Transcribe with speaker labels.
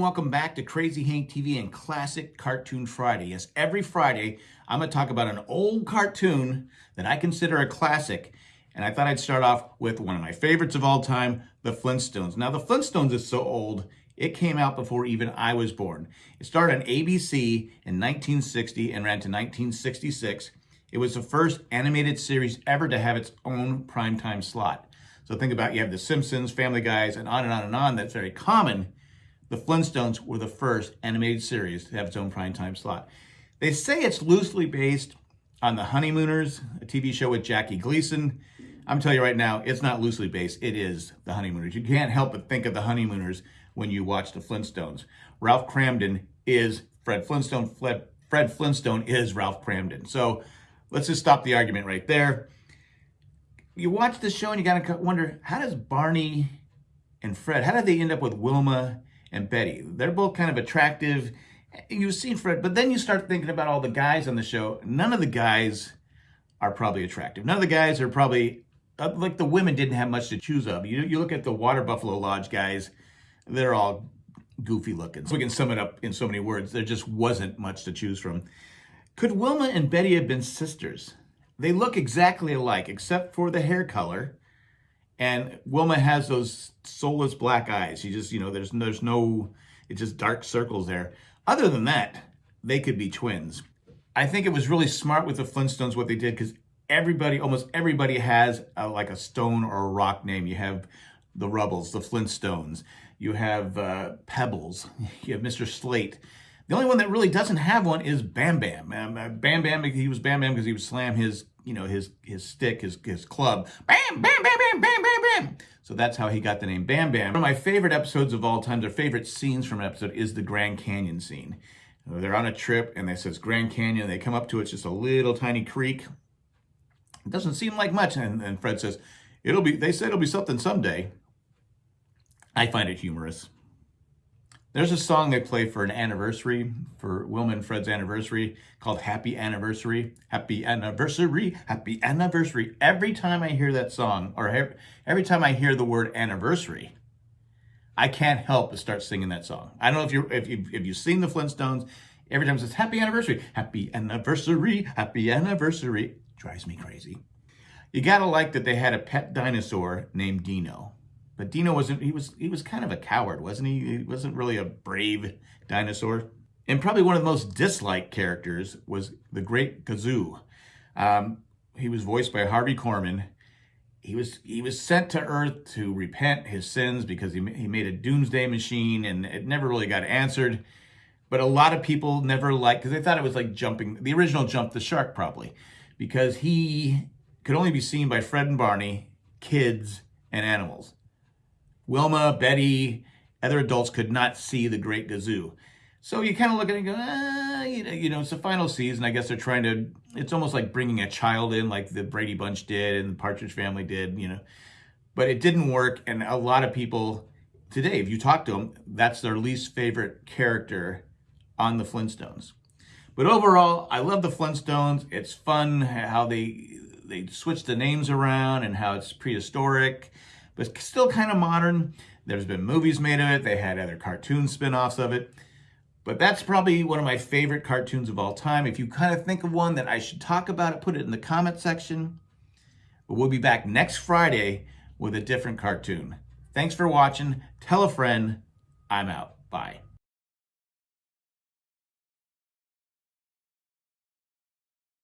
Speaker 1: Welcome back to Crazy Hank TV and Classic Cartoon Friday. Yes, every Friday I'm going to talk about an old cartoon that I consider a classic. And I thought I'd start off with one of my favorites of all time, The Flintstones. Now, The Flintstones is so old, it came out before even I was born. It started on ABC in 1960 and ran to 1966. It was the first animated series ever to have its own primetime slot. So think about you have The Simpsons, Family Guys, and on and on and on. That's very common the Flintstones were the first animated series to have its own primetime slot. They say it's loosely based on The Honeymooners, a TV show with Jackie Gleason. I'm telling you right now, it's not loosely based. It is The Honeymooners. You can't help but think of The Honeymooners when you watch The Flintstones. Ralph Kramden is Fred Flintstone. Fred Flintstone is Ralph Kramden. So let's just stop the argument right there. You watch the show and you got to wonder, how does Barney and Fred, how did they end up with Wilma and Betty. They're both kind of attractive. You've seen Fred, but then you start thinking about all the guys on the show. None of the guys are probably attractive. None of the guys are probably, uh, like the women didn't have much to choose of. You, you look at the Water Buffalo Lodge guys, they're all goofy looking. So we can sum it up in so many words. There just wasn't much to choose from. Could Wilma and Betty have been sisters? They look exactly alike, except for the hair color and Wilma has those soulless black eyes. She just, you know, there's there's no, it's just dark circles there. Other than that, they could be twins. I think it was really smart with the Flintstones what they did because everybody, almost everybody has a, like a stone or a rock name. You have the Rubbles, the Flintstones. You have uh, Pebbles. You have Mr. Slate. The only one that really doesn't have one is Bam Bam. Um, uh, Bam Bam, he was Bam Bam because he would slam his, you know, his his stick, his his club. Bam, bam, bam, bam, bam, bam, bam. So that's how he got the name Bam Bam. One of my favorite episodes of all time, their favorite scenes from an episode is the Grand Canyon scene. They're on a trip and they says Grand Canyon. They come up to it, it's just a little tiny creek. It doesn't seem like much. And, and Fred says, it'll be, they said it'll be something someday. I find it humorous. There's a song they play for an anniversary, for Wilma and Fred's anniversary, called Happy Anniversary. Happy Anniversary, Happy Anniversary. Every time I hear that song, or every time I hear the word anniversary, I can't help but start singing that song. I don't know if, you're, if, you, if you've seen the Flintstones, every time it says Happy Anniversary, Happy Anniversary, Happy Anniversary, drives me crazy. You gotta like that they had a pet dinosaur named Dino. But Dino wasn't, he was, he was kind of a coward, wasn't he? He wasn't really a brave dinosaur. And probably one of the most disliked characters was the Great Gazoo. Um, he was voiced by Harvey Korman. He was he was sent to Earth to repent his sins because he, he made a doomsday machine and it never really got answered. But a lot of people never liked, because they thought it was like jumping, the original Jump the Shark probably, because he could only be seen by Fred and Barney, kids, and animals. Wilma, Betty, other adults could not see the Great Gazoo. So you kind of look at it and go, ah, you know, it's the final season. I guess they're trying to, it's almost like bringing a child in like the Brady Bunch did and the Partridge Family did, you know. But it didn't work. And a lot of people today, if you talk to them, that's their least favorite character on the Flintstones. But overall, I love the Flintstones. It's fun how they they switch the names around and how it's prehistoric but still kind of modern. There's been movies made of it. They had other cartoon spin-offs of it. But that's probably one of my favorite cartoons of all time. If you kind of think of one that I should talk about it, put it in the comment section. But we'll be back next Friday with a different cartoon. Thanks for watching. Tell a friend. I'm out. Bye.